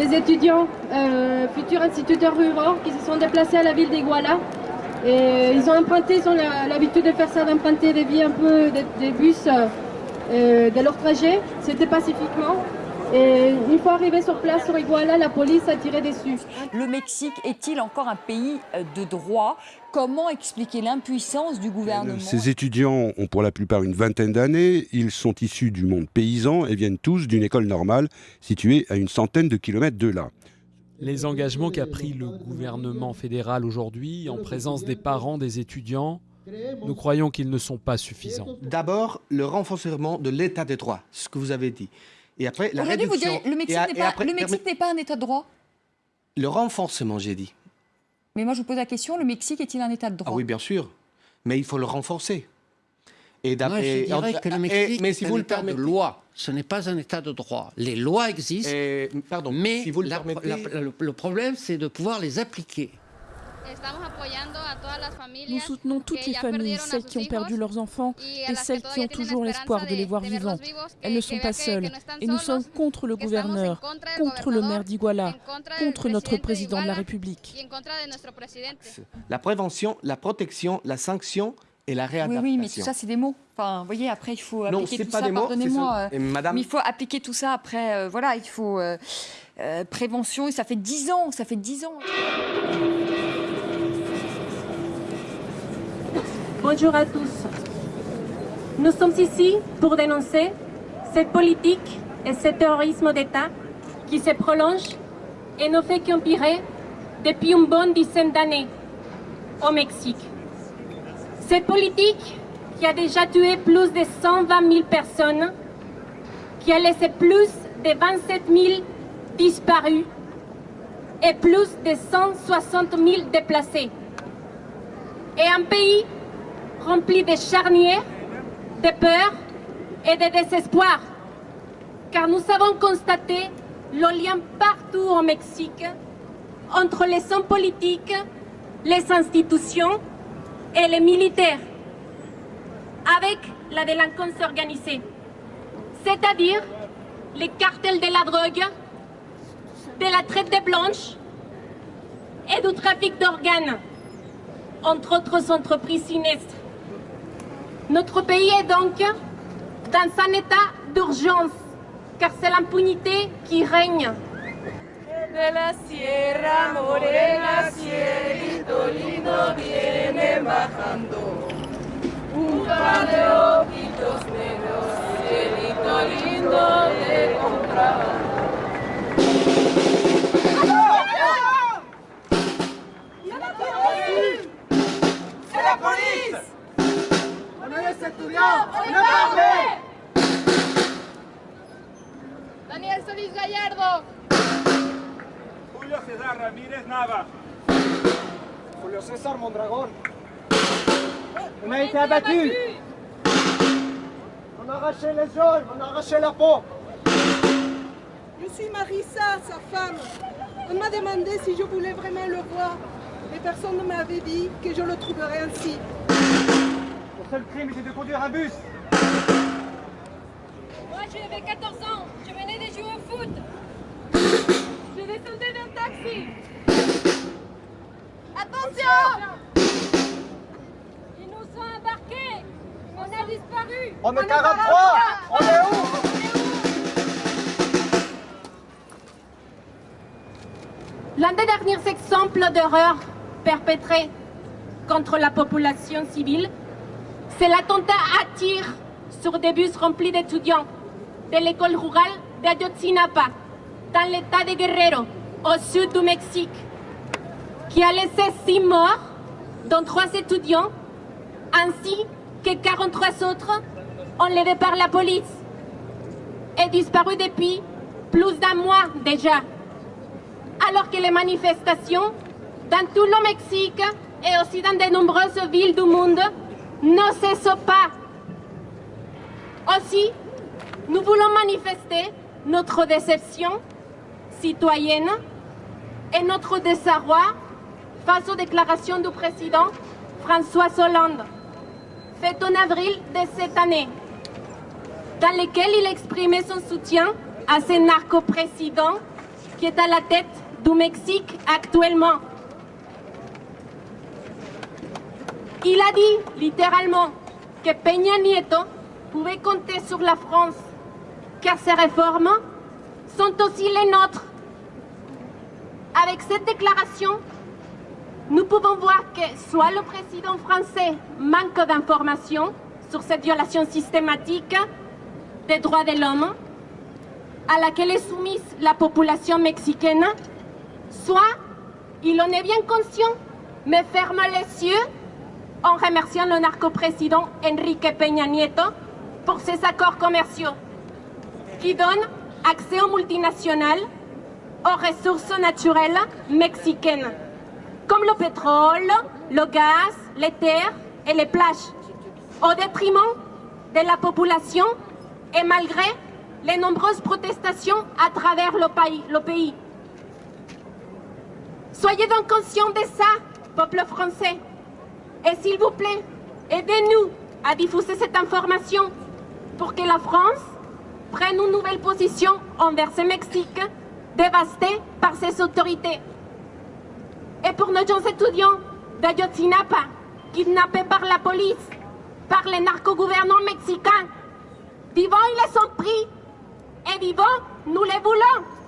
des étudiants, euh, futurs instituteurs ruraux, qui se sont déplacés à la ville d'Iguala. Et ils ont emprunté, ils ont l'habitude de faire ça, d'emprunter des vies un peu des, bus euh, de leur trajet. C'était pacifiquement. Et une fois arrivé sur place, sur Iguala, la police a tiré dessus. Le Mexique est-il encore un pays euh, de droit? Comment expliquer l'impuissance du gouvernement? Ces étudiants ont pour la plupart une vingtaine d'années. Ils sont issus du monde paysan et viennent tous d'une école normale située à une centaine de kilomètres de là. Les engagements qu'a pris le gouvernement fédéral aujourd'hui en présence des parents des étudiants, nous croyons qu'ils ne sont pas suffisants. D'abord, le renforcement de l'état de droit, ce que vous avez dit. Et après, la Aujourd'hui, vous direz, le Mexique n'est pas, un État de droit Le renforcement, j'ai dit. Mais moi, je vous pose la question, le Mexique est-il un État de droit? Ah oui, bien sûr. Mais il faut le renforcer. Et moi, je dirais que le Mexique mais si est vous un État de loi. Ce n'est pas un État de droit. Les lois existent, pardon, mais si vous le, le problème, c'est de pouvoir les appliquer. Nous soutenons toutes les familles, celles qui ont perdu leurs enfants et celles qui ont toujours l'espoir de les voir vivants. Elles ne sont pas seules et nous sommes contre le gouverneur, contre le maire d'Iguala, contre notre président de la République. La prévention, la protection, la sanction et la réadaptation. Oui, oui mais tout ça, c'est des mots. Enfin, vous voyez, après, il faut appliquer tout ça. Pardonnez-moi. Euh, madame... Mais il faut appliquer tout ça après. Euh, voilà, il faut euh, prévention. Et ça fait dix ans. Ça fait dix ans. Bonjour à tous. Nous sommes ici pour dénoncer cette politique et ce terrorisme d'État qui se prolonge et ne fait qu'empirer depuis une bonne dizaine d'années au Mexique. Cette politique qui a déjà tué plus de 120 000 personnes, qui a laissé plus de 27 000 disparus et plus de 160 000 déplacés. Et un pays rempli de charniers, de peur et de désespoir. Car nous avons constaté le lien partout au Mexique entre les hommes politiques, les institutions et les militaires, avec la délinquance organisée, c'est-à-dire les cartels de la drogue, de la traite des blanches et du trafic d'organes, entre autres entreprises sinistres. Notre pays est donc dans un état d'urgence, car c'est l'impunité qui règne. De la sierra morena, cielito lindo viene bajando. Un par de ojitos negros, cielito lindo de contrabando. ¡C'est la police Daniel Solís Gallardo. Julio César Ramírez Nava. Julio César Mondragón. On a été abattu. On a arraché les os, on a arraché la peau. Je suis Marissa, sa femme. On m'a demandé si je voulais vraiment le voir. Mais personne ne m'avait dit que je le trouverais ainsi seul crime était de conduire un bus. Moi, j'avais 14 ans. Je venais de jouer au foot. Je descendais d'un taxi. Attention Ils nous ont embarqués. On a disparu. On est 43 On est où? L'un des derniers exemples d'horreur perpétrés contre la population civile c'est l'attentat à tir sur des bus remplis d'étudiants de l'école rurale d'Ayotzinapa, dans l'état de Guerrero, au sud du Mexique, qui a laissé six morts, dont trois étudiants, ainsi que 43 autres enlevés par la police et disparus depuis plus d'un mois déjà. Alors que les manifestations dans tout le Mexique et aussi dans de nombreuses villes du monde ne cesse pas. Aussi, nous voulons manifester notre déception citoyenne et notre désarroi face aux déclarations du président François Hollande, faites en avril de cette année, dans lesquelles il exprimait son soutien à ce narco-président qui est à la tête du Mexique actuellement. Il a dit littéralement que Peña Nieto pouvait compter sur la France, car ces réformes sont aussi les nôtres. Avec cette déclaration, nous pouvons voir que soit le président français manque d'informations sur cette violation systématique des droits de l'homme à laquelle est soumise la population mexicaine, soit il en est bien conscient, mais ferme les yeux en remerciant le narco-président Enrique Peña Nieto pour ses accords commerciaux qui donnent accès aux multinationales aux ressources naturelles mexicaines, comme le pétrole, le gaz, les terres et les plages, au détriment de la population et malgré les nombreuses protestations à travers le pays. Le pays. Soyez donc conscients de ça, peuple français. Et s'il vous plaît, aidez-nous à diffuser cette information pour que la France prenne une nouvelle position envers ce Mexique dévasté par ses autorités. Et pour nos jeunes étudiants d'Ayotzinapa, kidnappés par la police, par les narco-gouvernants mexicains, vivants ils les ont pris et vivants nous les voulons.